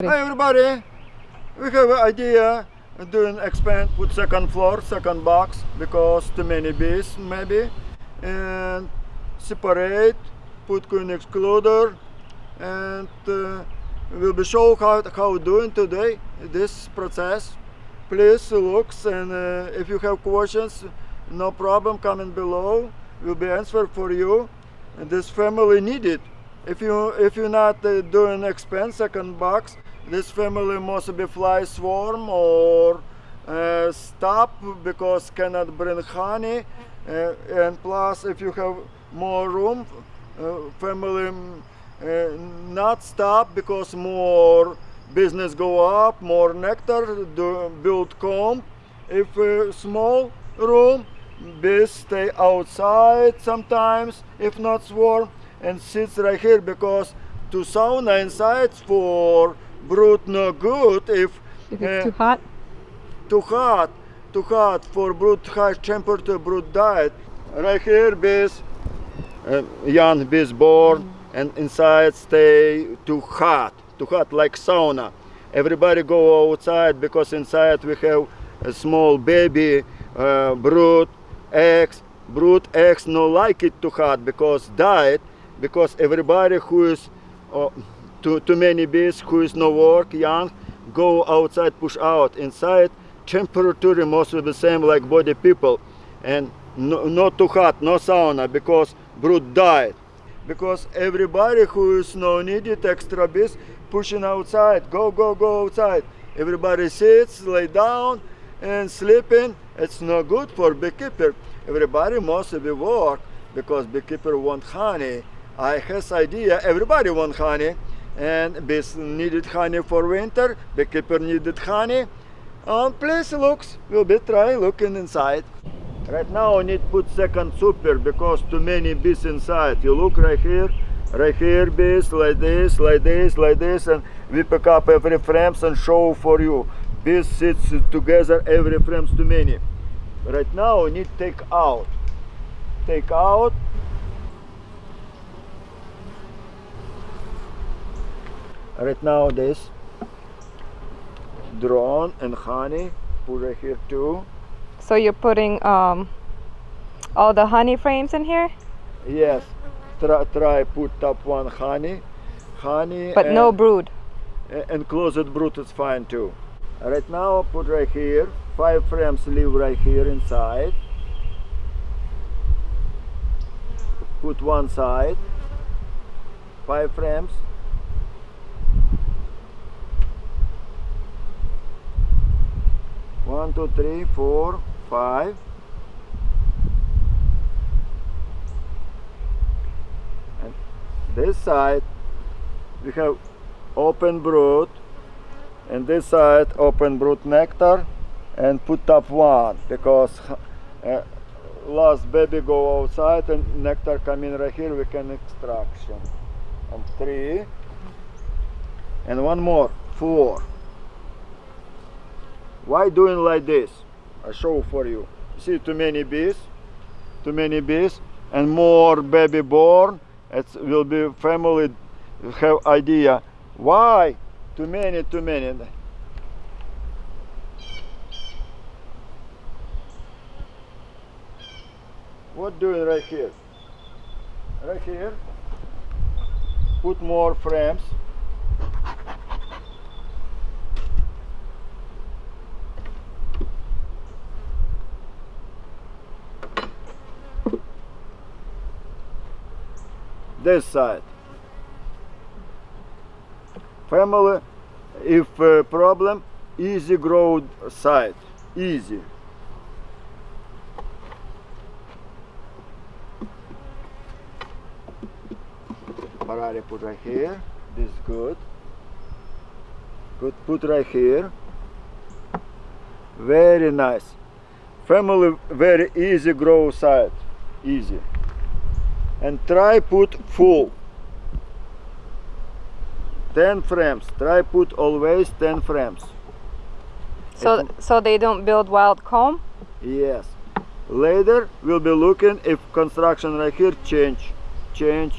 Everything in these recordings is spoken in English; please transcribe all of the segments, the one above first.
Hi everybody! We have an idea doing expand with second floor, second box because too many bees maybe and separate, put queen excluder and uh, we'll be show how, how doing today this process. Please looks and uh, if you have questions no problem comment below will be answered for you and this family needed if you if you're not uh, doing expand second box this family must be fly swarm or uh, stop because cannot bring honey uh, and plus if you have more room uh, family uh, not stop because more business go up more nectar do, build comb. If uh, small room bees stay outside sometimes if not swarm and sits right here because to sauna inside for brood no good if If uh, too hot, too hot too hot for brood high temperature brood diet. Right here bees uh, young bees born and inside stay too hot too hot like sauna. Everybody go outside because inside we have a small baby uh, brood eggs. Brood eggs no like it too hot because diet because everybody who is uh, too, too many bees who is no work young go outside push out. Inside temperature mostly the same like body people. And no, not too hot no sauna because brood died. Because everybody who is no needed extra bees pushing outside go go go outside. Everybody sits lay down and sleeping. It's not good for beekeeper. Everybody must be work because beekeeper want honey. I has idea everybody want honey and bees needed honey for winter beekeeper needed honey and place looks we'll be try looking inside Right now I need put second super because too many bees inside. You look right here, right here bees like this, like this, like this and we pick up every frames and show for you. Bees sits together every frames too many. Right now I need take out. Take out. Right now this drone and honey put right here too. so you're putting um, all the honey frames in here, Yes, try, try put top one honey, honey. but no brood. and closet brood is fine too. Right now, put right here. Five frames leave right here inside. Put one side. Five frames. One, two, three, four, five. And this side we have open brood and this side open brood nectar. And put up one because uh, last baby go outside and nectar come in right here we can extraction. And three. And one more four why doing like this? I show for you. See too many bees too many bees and more baby born. It will be family have idea. Why? Too many too many. What doing right here? Right here? Put more frames this side. Family if uh, problem easy grow side easy. Ferrari put right here this is good. Good put right here. Very nice. Family very easy grow side easy and try put full 10 frames try put always 10 frames So so they don't build wild comb. yes later we'll be looking if construction right here change change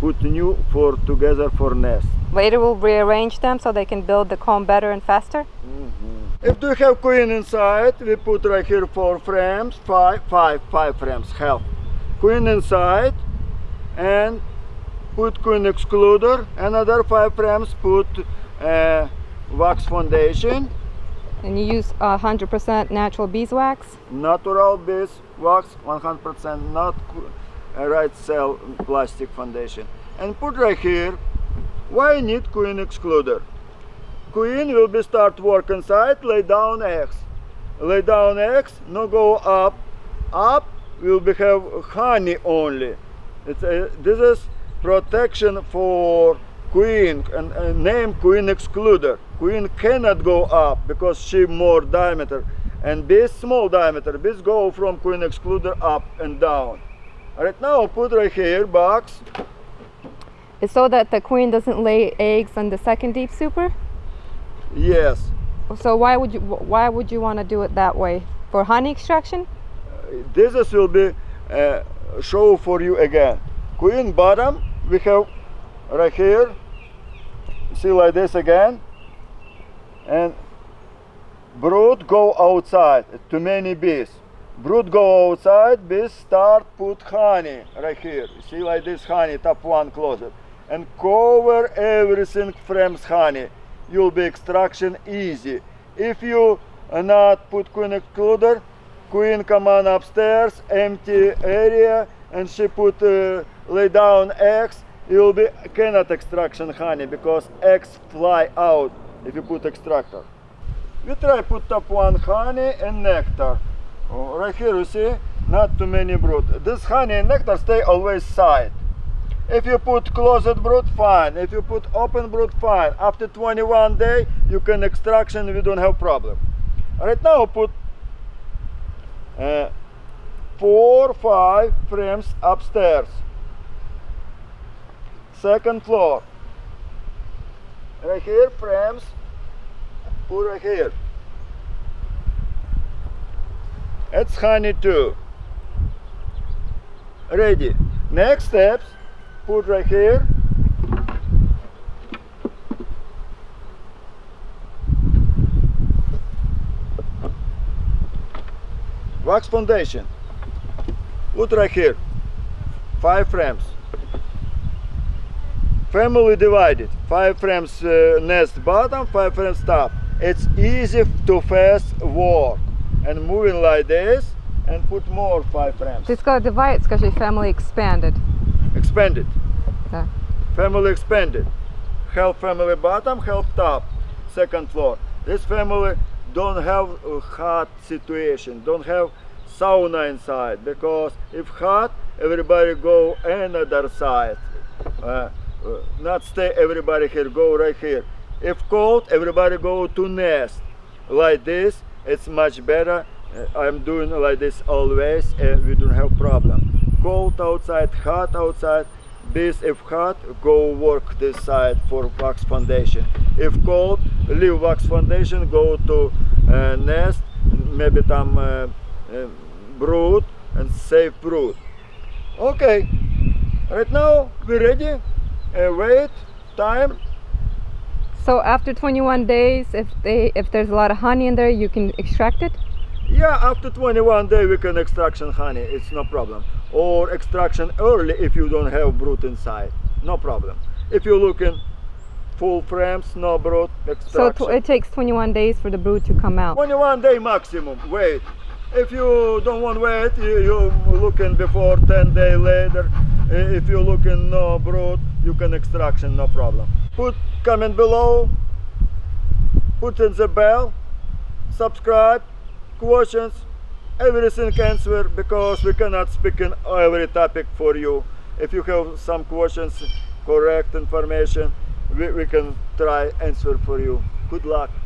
put new for together for nest. Later we'll rearrange them so they can build the comb better and faster. Mm-hmm. If you have queen inside, we put right here four frames, five, five, five frames, half. Queen inside, and put queen excluder. Another five frames, put uh, wax foundation, And you use uh, 100% natural beeswax. natural base wax, 100% not uh, right cell plastic foundation. And put right here. Why need queen excluder? Queen will be start work inside, lay down eggs. Lay down eggs, no go up. Up will be have honey only. It's a, this is protection for queen and, and name queen excluder. Queen cannot go up because she more diameter and this small diameter. This go from queen excluder up and down. Right now put right here box. It's so that the queen doesn't lay eggs on the second deep super. Yes. So why would you why would you want to do it that way? For honey extraction? this is will be uh, show for you again. Queen bottom we have right here. See like this again. And brood go outside too many bees. Brood go outside bees start put honey right here. See like this honey top one closet and cover everything frames honey. You'll be extraction easy. If you not put queen excluder queen come on upstairs empty area and she put uh, lay down eggs. You'll be cannot extraction honey because eggs fly out if you put extractor. We try put top one honey and nectar. Oh, right here you see? Not too many brood. This honey and nectar stay always side. If you put closet brood fine. If you put open brood fine. After 21 day you can extraction we don't have problem. Right now put uh, four five frames upstairs. Second floor. Right here frames. Put right here. It's honey too. Ready. Next steps. Put right here wax foundation put right here five frames family divided five frames uh, nest bottom five frames top it's easy to fast work and moving like this and put more five frames Ти сказала divide, скажи family expanded. expanded Так. family expanded half family bottom half top second floor this family don't have a hot situation don't have sauna inside because if hot everybody go another side. Uh, uh, not stay everybody here go right here. If cold everybody go to nest. Like this it's much better. Uh, i'm doing like this always and we don't have problem. Cold outside hot outside this if hot go work this side for wax foundation. If cold leave wax foundation go to uh, nest maybe там uh, uh, brood and save brood okay right now we ready uh, wait time So after 21 days, if they if there's a lot of honey in there, you can extract it. yeah after 21 day we can extraction honey it's no problem or extraction early if you don't have brood inside no problem if you're looking full frames no brood So extraction. tw- it takes 21 days for the brood to come out. 21 day maximum wait. If you don't want wait you, you looking before 10 day later. If you looking no brood you can extraction no problem. Put comment below. Put in the bell. Subscribe. Questions. Everything answer because we cannot speak in every topic for you. If you have some questions correct information we, we can try answer for you. Good luck